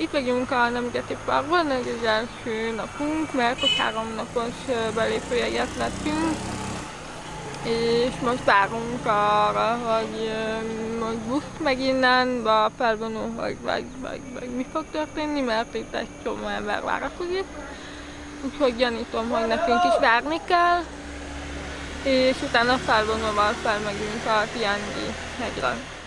Itt vagyunk a Nemzeti Parkban, ez az első napunk, mert ott három napos belépőjeget lettünk. És most várunk arra, hogy most busz meg innen, a felvonó, vagy, vagy, vagy, vagy mi fog történni, mert itt egy csomó ember várakozik. Úgyhogy gyanítom, hogy nekünk is várni kell, és utána felvonóval felmegyünk a Tiangi hegyre.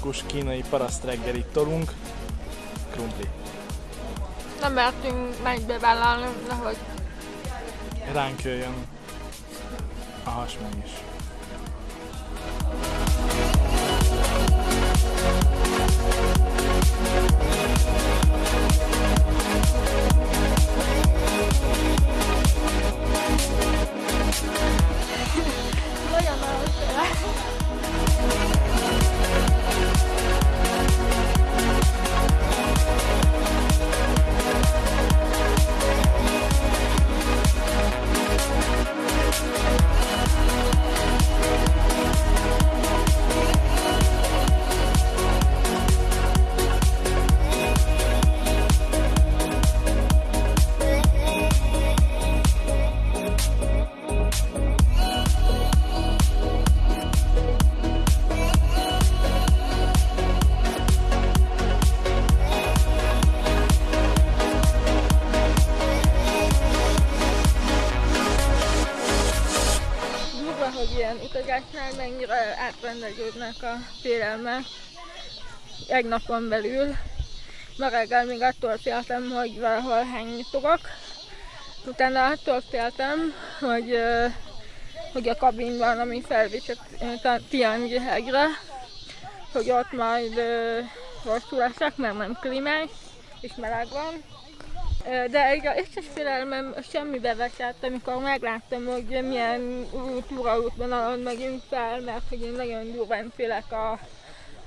Autentikus kínai paraszt reggelit tolunk, krumpli. Nem mertünk megbevállalni, nehogy Ránk jöjjön a hasmegy is. Utazásnál mennyire átrendeződnek a félelmek egy napon belül. Ma reggel még attól féltem, hogy valahol hányítok. Utána attól féltem, hogy, hogy a kabinban, ami felvisz a hegyre, hogy ott majd rosszul leszek, mert nem klímás, és meleg van. De egy összes félelmem semmibe veszett, amikor megláttam, hogy milyen út, túraútvonalon megyünk fel, mert hogy én nagyon durván félek a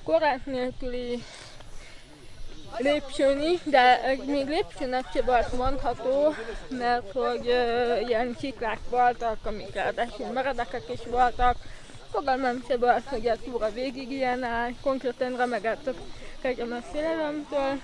korlát nélküli lépcsőni, de még lépcsőnek se volt mondható, mert hogy ö, ilyen csiklák voltak, amik ráadásul meredekek is voltak. Fogalmam se volt, hogy a túra végig ilyen áll, konkrétan remegett a kegyem a félelemtől.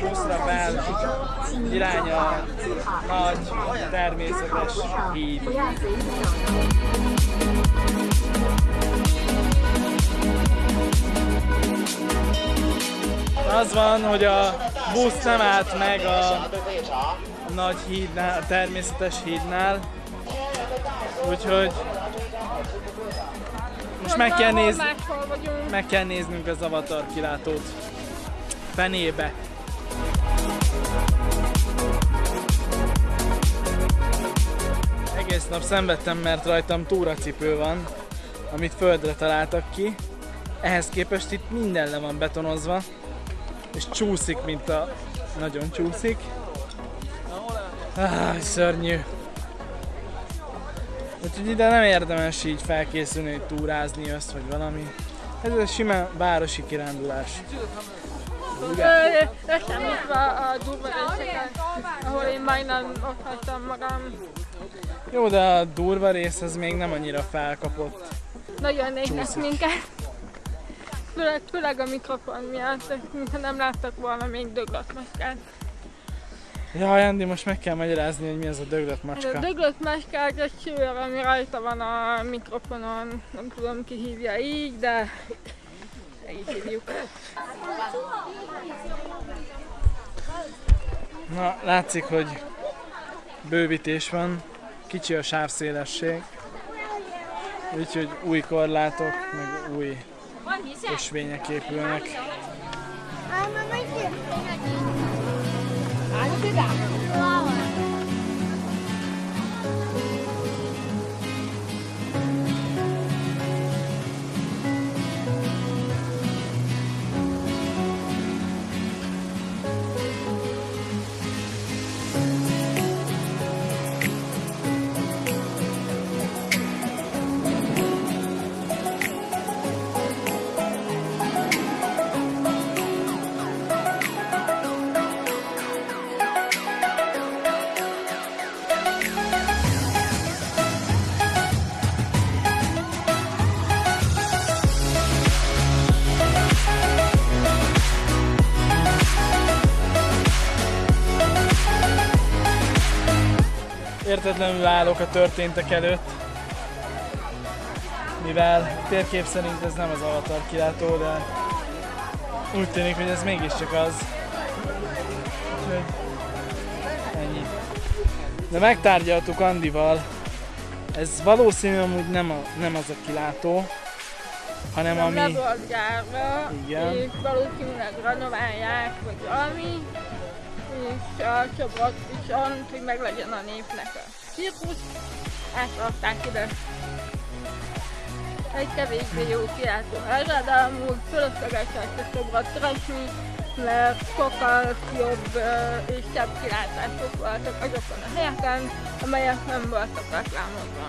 Buszra fel, irány a nagy, természetes híd. Az van, hogy a busz nem állt meg a nagy hídnál, a természetes hídnál, úgyhogy most meg kell, néz, meg kell néznünk az avatar kilátót. Fenébe. Egész nap szenvedtem, mert rajtam túracipő van, amit földre találtak ki. Ehhez képest itt minden le van betonozva, és csúszik, mint a... Nagyon csúszik. Ah, szörnyű. Úgyhogy ide nem érdemes így felkészülni, hogy túrázni össz, vagy valami. Ez egy sima városi kirándulás. Ö, Leszámítva a durva részeken, ahol én majdnem ott hagytam magam. Jó, de a durva rész az még nem annyira felkapott. Nagyon néznek minket. Főleg, főleg a mikrofon miatt, mintha nem láttak volna még döglött macskát. Ja, Andi, most meg kell magyarázni, hogy mi ez a döglött Ez a macska. döglött macskák egy sőr, ami rajta van a mikrofonon, nem tudom ki hívja így, de így hívjuk. Na, látszik, hogy bővítés van, kicsi a sávszélesség, úgyhogy új korlátok, meg új ösvények épülnek. Értetlenül állok a történtek előtt, mivel térkép szerint ez nem az avatar kilátó, de úgy tűnik, hogy ez mégiscsak az. Úgyhogy ennyi. De megtárgyaltuk Andival, ez valószínű amúgy nem, a, nem az a kilátó, hanem Nem le ami... volt gyárva, Igen. és valószínűleg renoválják, vagy valami, és a csoport viszont, hogy meglegyen a népnek a cirkusz, átrakták ide. Egy kevésbé jó kiáltó helyre, de amúgy fölösleges a szobrot keresni, mert sokkal jobb és szebb kilátások voltak azokon a helyeken, amelyek nem voltak reklámozva.